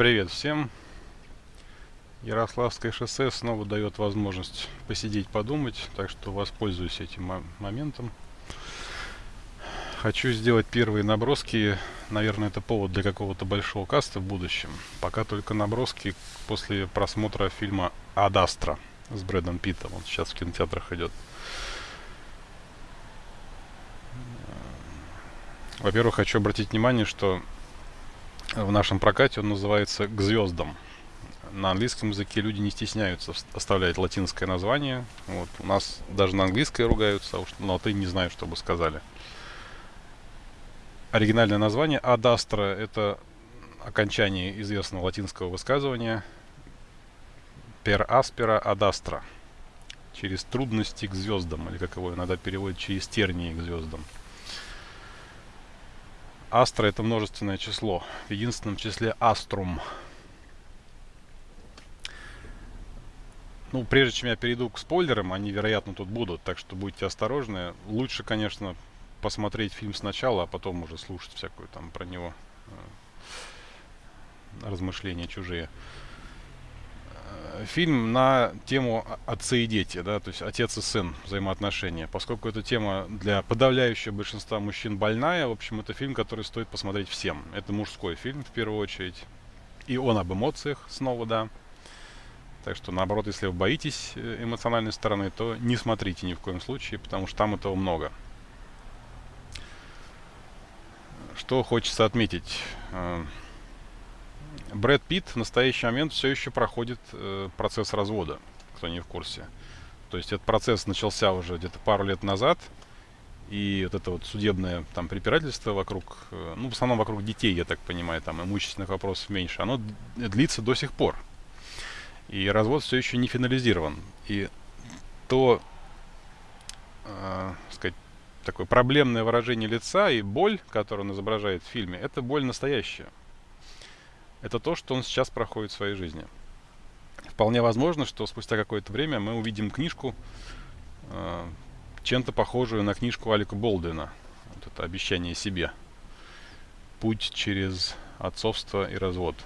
Привет всем. Ярославское шоссе снова дает возможность посидеть, подумать, так что воспользуюсь этим моментом. Хочу сделать первые наброски. Наверное, это повод для какого-то большого каста в будущем. Пока только наброски после просмотра фильма «Адастра» с Брэдом Питтом. Он сейчас в кинотеатрах идет. Во-первых, хочу обратить внимание, что в нашем прокате он называется «К звездам». На английском языке люди не стесняются оставлять латинское название. Вот. У нас даже на английское ругаются, а уж на латынь не знаю, что бы сказали. Оригинальное название «Адастра» — это окончание известного латинского высказывания «Per aspera ad astra» — через трудности к звездам, или как его иногда переводят, через тернии к звездам. Астра это множественное число. В единственном числе аструм. Ну, прежде чем я перейду к спойлерам, они, вероятно, тут будут, так что будьте осторожны. Лучше, конечно, посмотреть фильм сначала, а потом уже слушать всякую там про него э, размышления чужие фильм на тему отцы и дети, да, то есть отец и сын взаимоотношения. Поскольку эта тема для подавляющего большинства мужчин больная, в общем, это фильм, который стоит посмотреть всем. Это мужской фильм, в первую очередь. И он об эмоциях снова, да. Так что, наоборот, если вы боитесь э, эмоциональной стороны, то не смотрите ни в коем случае, потому что там этого много. Что хочется отметить. Брэд Питт в настоящий момент все еще проходит э, процесс развода, кто не в курсе. То есть этот процесс начался уже где-то пару лет назад, и вот это вот судебное там препирательство вокруг, э, ну в основном вокруг детей, я так понимаю, там имущественных вопросов меньше, оно длится до сих пор. И развод все еще не финализирован. И то, э, сказать, такое проблемное выражение лица и боль, которую он изображает в фильме, это боль настоящая это то, что он сейчас проходит в своей жизни. Вполне возможно, что спустя какое-то время мы увидим книжку, э, чем-то похожую на книжку Алика Болдена. Вот это «Обещание себе». «Путь через отцовство и развод».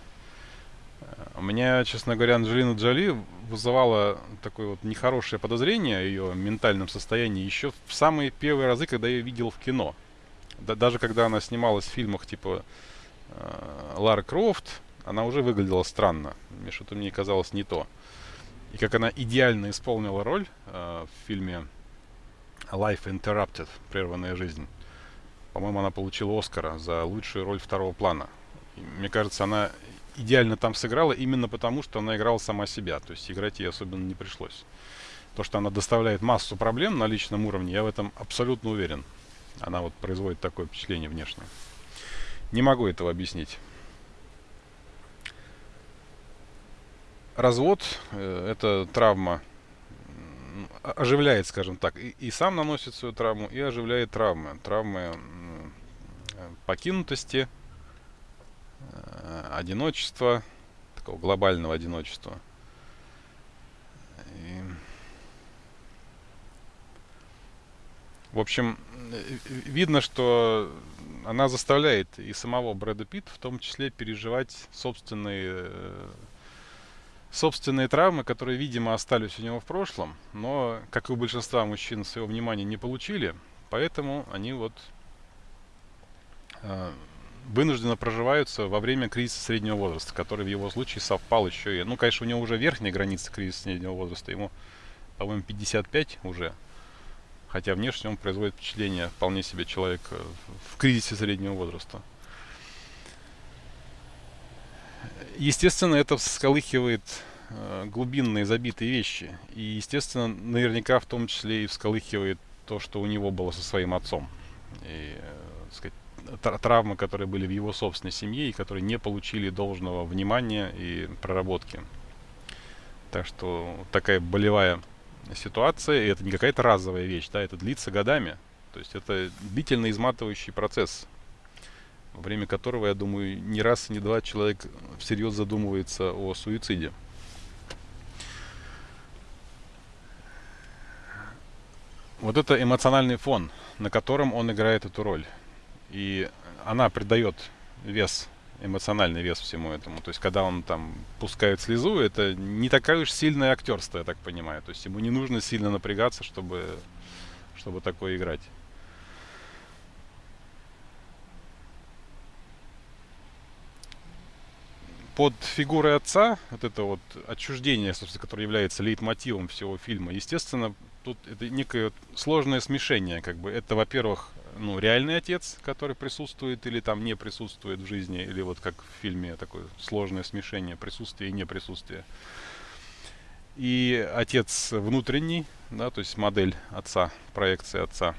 У меня, честно говоря, Анджелина Джоли вызывала такое вот нехорошее подозрение о ее ментальном состоянии еще в самые первые разы, когда я ее видел в кино. Да, даже когда она снималась в фильмах типа э, Лара Крофт, она уже выглядела странно. Мне что-то мне казалось не то. И как она идеально исполнила роль э, в фильме Life Interrupted, прерванная жизнь. По-моему, она получила Оскара за лучшую роль второго плана. И, мне кажется, она идеально там сыграла именно потому, что она играла сама себя. То есть играть ей особенно не пришлось. То, что она доставляет массу проблем на личном уровне, я в этом абсолютно уверен. Она вот производит такое впечатление внешнее. Не могу этого объяснить. Развод э, это травма оживляет, скажем так, и, и сам наносит свою травму, и оживляет травмы. Травмы покинутости, э, одиночества, такого глобального одиночества. И, в общем, э, видно, что она заставляет и самого Брэда Питта в том числе переживать собственные собственные травмы, которые, видимо, остались у него в прошлом, но, как и у большинства мужчин, своего внимания не получили, поэтому они вот э, вынужденно проживаются во время кризиса среднего возраста, который в его случае совпал еще и... Ну, конечно, у него уже верхняя граница кризиса среднего возраста, ему, по-моему, 55 уже, хотя внешне он производит впечатление вполне себе человека в кризисе среднего возраста. Естественно, это всколыхивает э, глубинные забитые вещи. И, естественно, наверняка в том числе и всколыхивает то, что у него было со своим отцом. И, э, сказать, травмы, которые были в его собственной семье и которые не получили должного внимания и проработки. Так что такая болевая ситуация, и это не какая-то разовая вещь, да, это длится годами. То есть это длительно изматывающий процесс время которого, я думаю, не раз, не два человек всерьез задумывается о суициде. Вот это эмоциональный фон, на котором он играет эту роль. И она придает вес эмоциональный вес всему этому. То есть, когда он там пускает слезу, это не такое уж сильное актерство, я так понимаю. То есть, ему не нужно сильно напрягаться, чтобы, чтобы такое играть. Под фигурой отца, вот это вот отчуждение, собственно, которое является лейтмотивом всего фильма, естественно, тут это некое сложное смешение, как бы. Это, во-первых, ну, реальный отец, который присутствует или там не присутствует в жизни, или вот как в фильме такое сложное смешение присутствия и неприсутствия. И отец внутренний, да, то есть модель отца, проекция отца.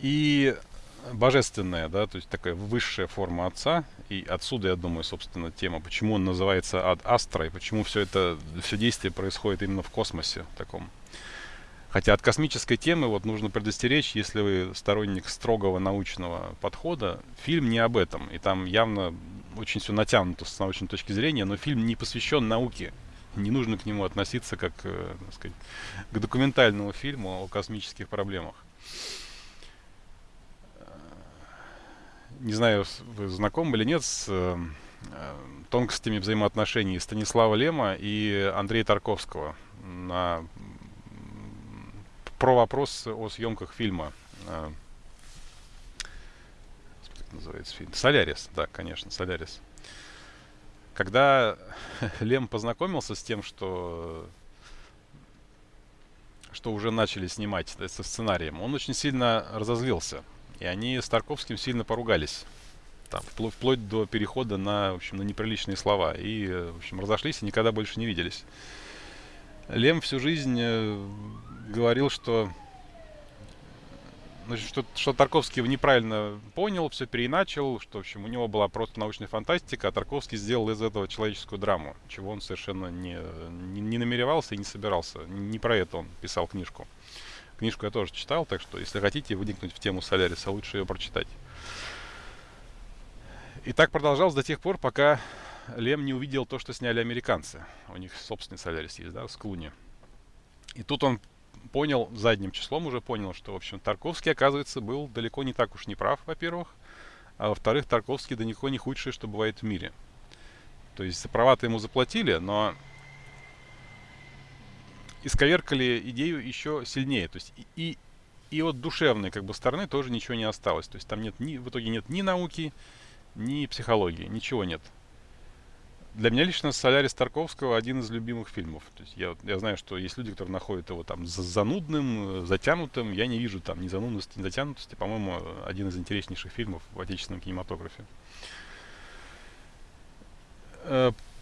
И божественная, да, то есть такая высшая форма отца. И отсюда, я думаю, собственно, тема, почему он называется Ад Астра, и почему все это, все действие происходит именно в космосе таком. Хотя от космической темы вот нужно предостеречь, если вы сторонник строгого научного подхода, фильм не об этом. И там явно очень все натянуто с научной точки зрения, но фильм не посвящен науке. Не нужно к нему относиться как э, так сказать, к документальному фильму о космических проблемах. Не знаю, вы знакомы или нет с э, тонкостями взаимоотношений Станислава Лема и Андрея Тарковского на про вопрос о съемках фильма. Как называется фильм? Солярис, да, конечно, Солярис. Когда Лем познакомился с тем, что что уже начали снимать со сценарием, он очень сильно разозлился. И они с Тарковским сильно поругались. Там, вплоть, вплоть до перехода на, в общем, на неприличные слова. И, в общем, разошлись и никогда больше не виделись. Лем всю жизнь э, говорил, что значит, что, что Тарковский неправильно понял, все переначал, что, в общем, у него была просто научная фантастика, а Тарковский сделал из этого человеческую драму, чего он совершенно не, не, не намеревался и не собирался. Не про это он писал книжку. Книжку я тоже читал, так что, если хотите вникнуть в тему Соляриса, лучше ее прочитать. И так продолжалось до тех пор, пока Лем не увидел то, что сняли американцы. У них собственный Солярис есть, да, с Клуни. И тут он понял, задним числом уже понял, что, в общем, Тарковский, оказывается, был далеко не так уж не прав, во-первых. А во-вторых, Тарковский далеко не худший, что бывает в мире. То есть права-то ему заплатили, но исковеркали идею еще сильнее. То есть и, и, и от душевной как бы стороны тоже ничего не осталось. То есть там нет ни, в итоге нет ни науки, ни психологии, ничего нет для меня лично «Солярис» Тарковского один из любимых фильмов. То есть я, я знаю, что есть люди, которые находят его там занудным, затянутым. Я не вижу там ни занудности, ни затянутости. По-моему, один из интереснейших фильмов в отечественном кинематографе.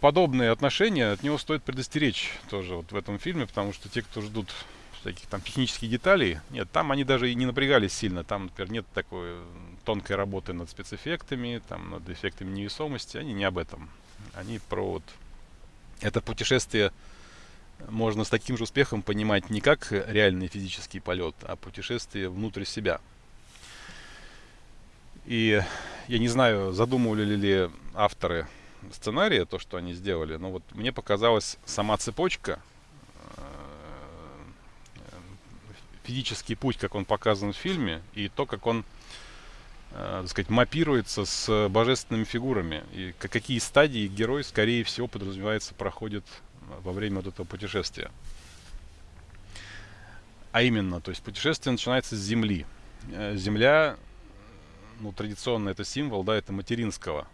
Подобные отношения от него стоит предостеречь тоже вот в этом фильме, потому что те, кто ждут таких там технических деталей, нет, там они даже и не напрягались сильно. Там, например, нет такой тонкой работы над спецэффектами, там, над эффектами невесомости. Они не об этом. Они про вот это путешествие можно с таким же успехом понимать не как реальный физический полет, а путешествие внутрь себя. И я не знаю, задумывали ли авторы сценария то, что они сделали, но вот мне показалась сама цепочка, э, физический путь, как он показан в фильме, и то, как он э, так сказать, мапируется с божественными фигурами. И какие стадии герой, скорее всего, подразумевается, проходит во время вот этого путешествия. А именно, то есть путешествие начинается с Земли. Э, Земля, ну, традиционно это символ, да, это материнского.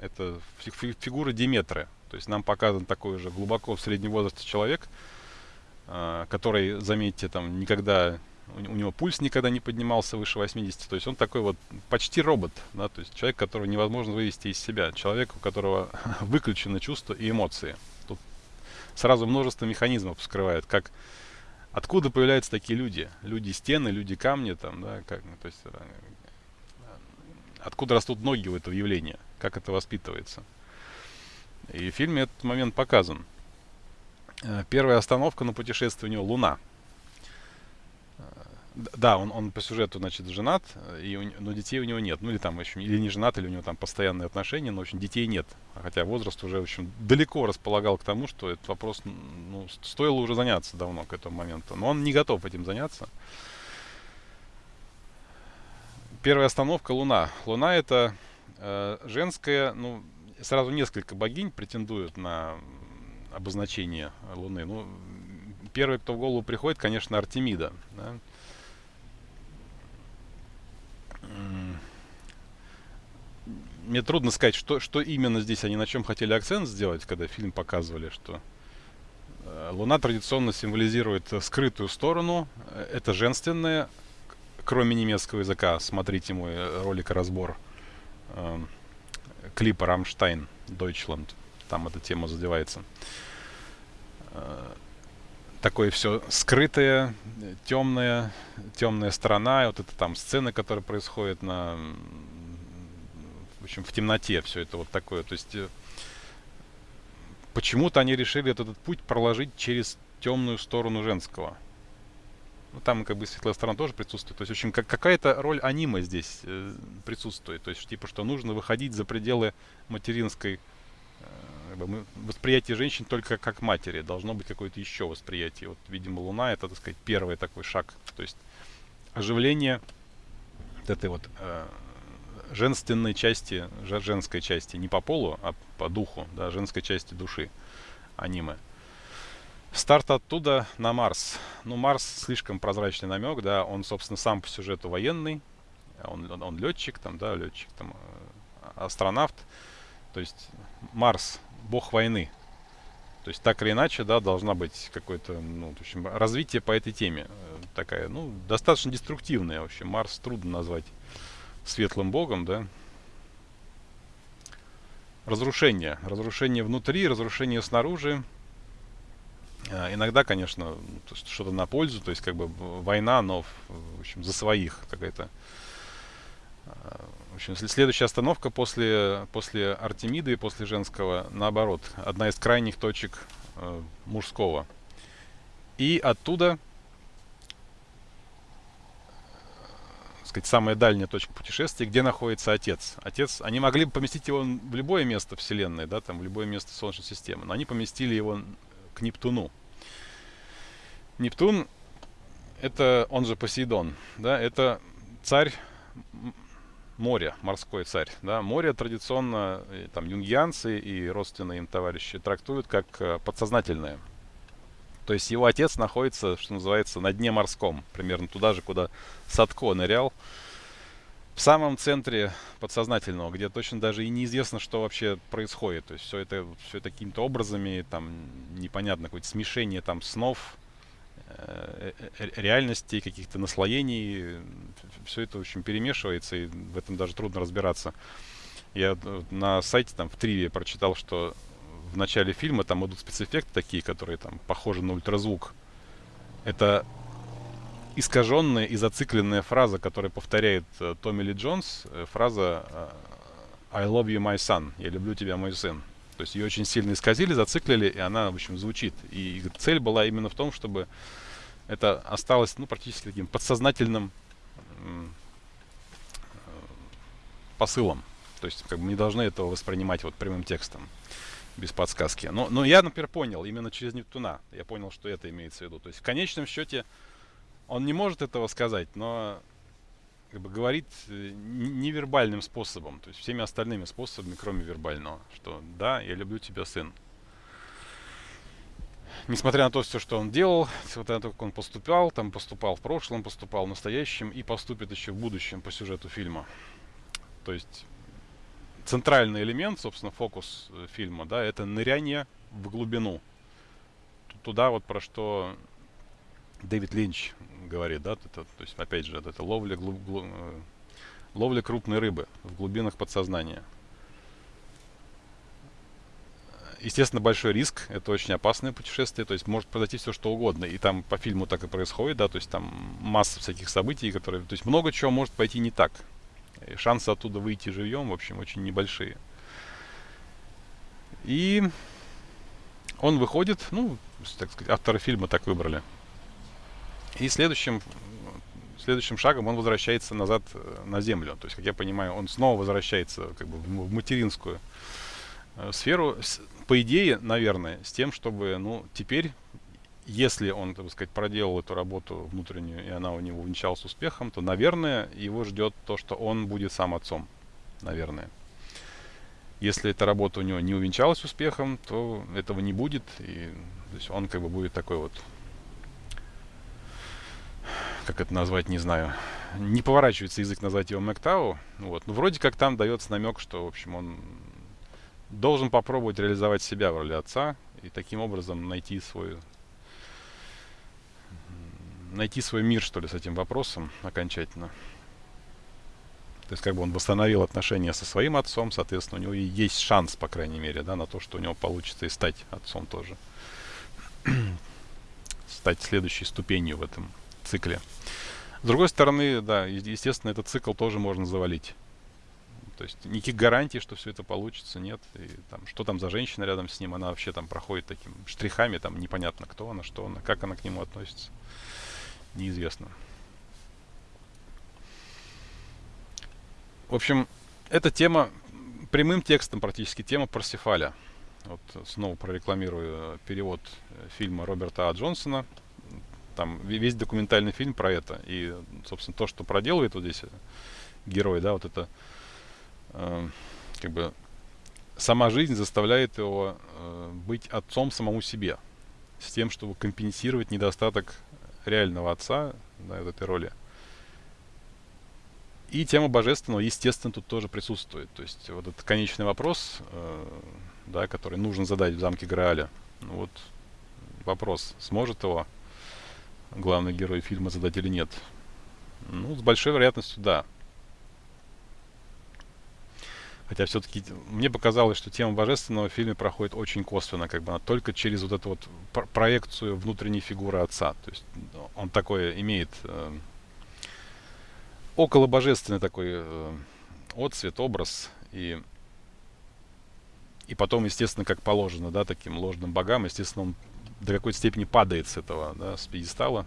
Это фигура Диметры. То есть нам показан такой же глубоко в среднем возрасте человек, э, который, заметьте, там никогда у, у него пульс никогда не поднимался выше 80, то есть он такой вот почти робот, да, то есть человек, которого невозможно вывести из себя, человек, у которого выключены чувства и эмоции. Тут сразу множество механизмов вскрывает, как откуда появляются такие люди, люди стены, люди камни, там, да, как, ну, то есть э, откуда растут ноги у этого явления, как это воспитывается. И в фильме этот момент показан. Э, первая остановка на путешествии у него Луна. Да, он, он по сюжету, значит, женат, и у, но детей у него нет. Ну, или там, в общем, или не женат, или у него там постоянные отношения, но, в общем, детей нет. Хотя возраст уже, в общем, далеко располагал к тому, что этот вопрос, ну, стоило уже заняться давно к этому моменту. Но он не готов этим заняться. Первая остановка — Луна. Луна — это э, женское, ну, сразу несколько богинь претендуют на обозначение Луны. Ну, первый, кто в голову приходит, конечно, Артемида. Да? Мне трудно сказать, что, что именно здесь они на чем хотели акцент сделать, когда фильм показывали, что э, Луна традиционно символизирует скрытую сторону. Это женственное, кроме немецкого языка. Смотрите мой ролик разбор э, клипа Рамштайн Deutschland. Там эта тема задевается. Э, такое все скрытое, темное, темная сторона, и вот это там сцены, которые происходят на, в общем, в темноте, все это вот такое. То есть э, почему-то они решили этот, этот путь проложить через темную сторону женского. Ну, там как бы светлая сторона тоже присутствует. То есть, в общем, как, какая-то роль аниме здесь э, присутствует. То есть, типа, что нужно выходить за пределы материнской бы, восприятие женщин только как матери. Должно быть какое-то еще восприятие. Вот, видимо, Луна это, так сказать, первый такой шаг. То есть оживление вот этой вот э, женственной части, женской части, не по полу, а по духу, да, женской части души аниме. Старт оттуда на Марс. Ну, Марс слишком прозрачный намек, да, он, собственно, сам по сюжету военный, он, он, он летчик, там, да, летчик, там, э, астронавт. То есть Марс бог войны. То есть так или иначе, да, должна быть какое-то, ну, в общем, развитие по этой теме. Э, такая, ну, достаточно деструктивная, в общем. Марс трудно назвать светлым богом, да. Разрушение. Разрушение внутри, разрушение снаружи. А, иногда, конечно, что-то на пользу, то есть как бы война, но, в общем, за своих какая-то а, общем, следующая остановка после, после Артемиды и после женского, наоборот, одна из крайних точек э, мужского. И оттуда, сказать, самая дальняя точка путешествия, где находится Отец. Отец, они могли бы поместить его в любое место Вселенной, да, там, в любое место Солнечной системы, но они поместили его к Нептуну. Нептун, это, он же Посейдон, да, это царь море, морской царь. Да? Море традиционно там юнгианцы и родственные им товарищи трактуют как э, подсознательное. То есть его отец находится, что называется, на дне морском, примерно туда же, куда Садко нырял, в самом центре подсознательного, где точно даже и неизвестно, что вообще происходит. То есть все это, все это какими-то образами, там непонятно, какое-то смешение там снов, Э, э, реальностей, каких-то наслоений. Все это, в общем, перемешивается, и в этом даже трудно разбираться. Я на сайте там в Триве прочитал, что в начале фильма там идут спецэффекты такие, которые там похожи на ультразвук. Это искаженная и зацикленная фраза, которая повторяет э, Томми Ли Джонс, э, фраза э, I love you, my son. Я люблю тебя, мой сын. То есть ее очень сильно исказили, зациклили, и она, в общем, звучит. И цель была именно в том, чтобы это осталось, ну, практически таким подсознательным посылом. То есть, как бы не должны этого воспринимать вот прямым текстом, без подсказки. Но, но я, например, понял именно через Нептуна. Я понял, что это имеется в виду. То есть, в конечном счете, он не может этого сказать, но как бы говорит э, невербальным способом, то есть всеми остальными способами, кроме вербального, что да, я люблю тебя, сын. Несмотря на то, все, что он делал, несмотря на то, как он поступал, там поступал в прошлом, поступал в настоящем и поступит еще в будущем по сюжету фильма. То есть центральный элемент, собственно, фокус э, фильма, да, это ныряние в глубину. Туда вот про что Дэвид Линч говорит, да, это, то есть, опять же, это ловля, глуб, глуб, э, ловля крупной рыбы в глубинах подсознания. Естественно, большой риск, это очень опасное путешествие, то есть может произойти все что угодно, и там по фильму так и происходит, да, то есть там масса всяких событий, которые, то есть много чего может пойти не так. И шансы оттуда выйти живьем, в общем, очень небольшие. И он выходит, ну, так сказать, авторы фильма так выбрали. И следующим, следующим шагом он возвращается назад э, на Землю. То есть, как я понимаю, он снова возвращается как бы, в материнскую э, сферу. По идее, наверное, с тем, чтобы, ну, теперь, если он, так сказать, проделал эту работу внутреннюю, и она у него увенчалась успехом, то, наверное, его ждет то, что он будет сам отцом. Наверное. Если эта работа у него не увенчалась успехом, то этого не будет. И то есть он как бы будет такой вот, как это назвать, не знаю, не поворачивается язык назвать его Мэктау. Вот. Но вроде как там дается намек, что, в общем, он должен попробовать реализовать себя в роли отца и таким образом найти свой найти свой мир, что ли, с этим вопросом окончательно. То есть как бы он восстановил отношения со своим отцом, соответственно, у него и есть шанс, по крайней мере, да, на то, что у него получится и стать отцом тоже. стать следующей ступенью в этом цикле. С другой стороны, да, естественно, этот цикл тоже можно завалить. То есть никаких гарантий, что все это получится, нет. И там, что там за женщина рядом с ним, она вообще там проходит таким штрихами, там непонятно, кто она, что она, как она к нему относится. Неизвестно. В общем, эта тема прямым текстом практически тема Парсифаля. Вот снова прорекламирую перевод э, фильма Роберта А. Джонсона. Там весь документальный фильм про это. И, собственно, то, что проделывает вот здесь э, герой, да, вот это э, как бы сама жизнь заставляет его э, быть отцом самому себе. С тем, чтобы компенсировать недостаток реального отца да, этой роли. И тема божественного, естественно, тут тоже присутствует. То есть вот этот конечный вопрос, э, да, который нужно задать в замке Грааля. Ну, вот вопрос, сможет его главный герой фильма задать или нет. Ну, с большой вероятностью, да. Хотя все-таки мне показалось, что тема божественного в фильме проходит очень косвенно, как бы она только через вот эту вот проекцию внутренней фигуры отца. То есть он такое имеет э, около божественный такой э, отцвет, образ. И, и потом, естественно, как положено, да, таким ложным богам, естественно, он до какой-то степени падает с этого, да, с пьедестала.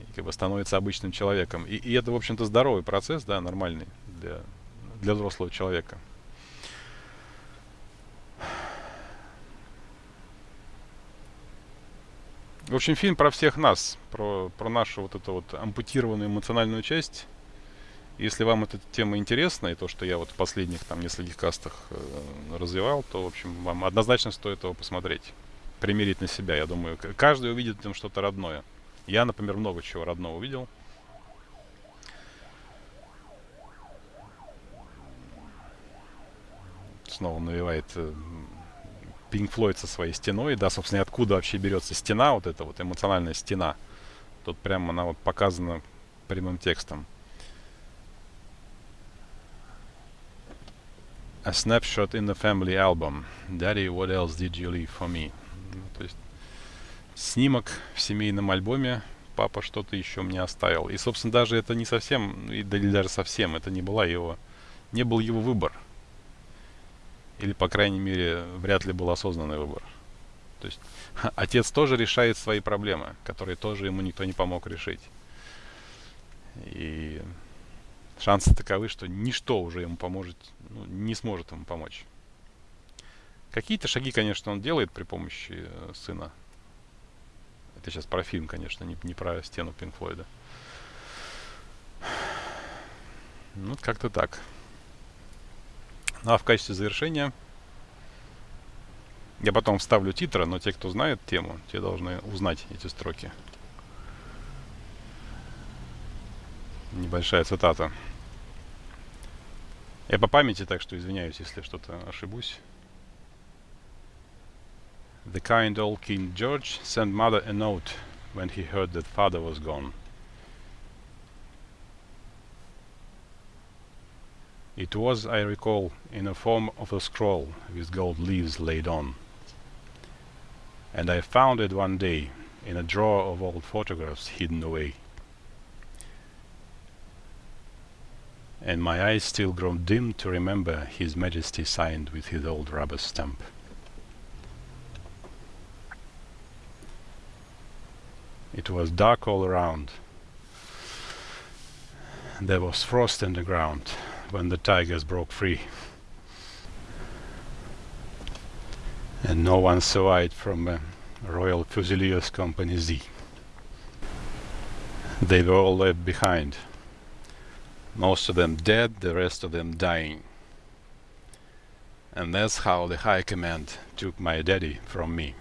И как бы становится обычным человеком. И, и это, в общем-то, здоровый процесс, да, нормальный для, для взрослого человека. В общем, фильм про всех нас, про, про нашу вот эту вот ампутированную эмоциональную часть. Если вам эта тема интересна, и то, что я вот в последних там нескольких кастах э, развивал, то, в общем, вам однозначно стоит его посмотреть. Примерить на себя, я думаю. Каждый увидит там что-то родное. Я, например, много чего родного увидел. Снова навевает э, Pink Floyd со своей стеной, да, собственно, откуда вообще берется стена, вот эта вот эмоциональная стена. Тут прямо она вот показана прямым текстом. A snapshot in the family album. Daddy, what else did you leave for me? Ну, то есть снимок в семейном альбоме. Папа что-то еще мне оставил. И, собственно, даже это не совсем, или даже совсем, это не была его, не был его выбор. Или, по крайней мере, вряд ли был осознанный выбор. То есть отец тоже решает свои проблемы, которые тоже ему никто не помог решить. И шансы таковы, что ничто уже ему поможет, ну, не сможет ему помочь. Какие-то шаги, конечно, он делает при помощи э, сына. Это сейчас про фильм, конечно, не, не про стену Пинк Флойда. Ну, как-то так. Ну а в качестве завершения я потом вставлю титры, но те, кто знает тему, те должны узнать эти строки. Небольшая цитата. Я по памяти, так что извиняюсь, если что-то ошибусь. The kind old King George sent mother a note when he heard that father was gone. It was, I recall, in the form of a scroll with gold leaves laid on. And I found it one day in a drawer of old photographs hidden away. And my eyes still grow dim to remember His Majesty signed with his old rubber stamp. It was dark all around. There was frost in the ground when the tigers broke free. And no one survived from uh, Royal Fusiliers Company Z. They were all left behind. Most of them dead, the rest of them dying. And that's how the high command took my daddy from me.